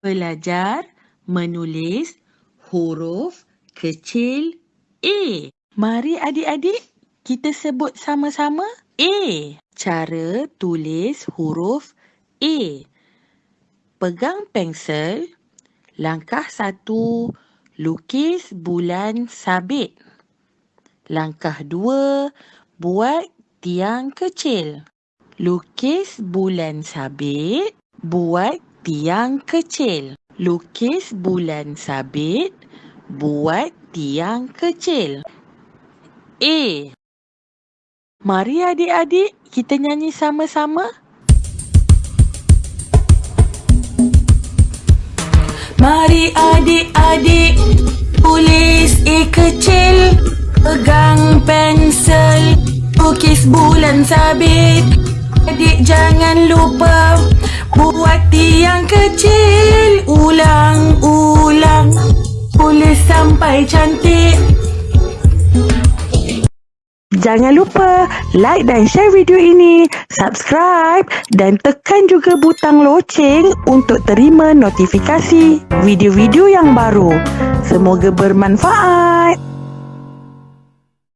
Belajar menulis huruf kecil A. Mari adik-adik kita sebut sama-sama A. Cara tulis huruf A. Pegang pensel. Langkah satu, lukis bulan sabit. Langkah dua, buat tiang kecil. Lukis bulan sabit, buat tiang kecil. Lukis bulan sabit, buat tiang kecil. A. Mari adik-adik kita nyanyi sama-sama. Mari adik-adik tulis A kecil. Pegang pensel, lukis bulan sabit. Adik jangan lupa Buat tiang kecil Ulang-ulang Tulis sampai cantik Jangan lupa like dan share video ini, subscribe dan tekan juga butang loceng untuk terima notifikasi video-video yang baru. Semoga bermanfaat.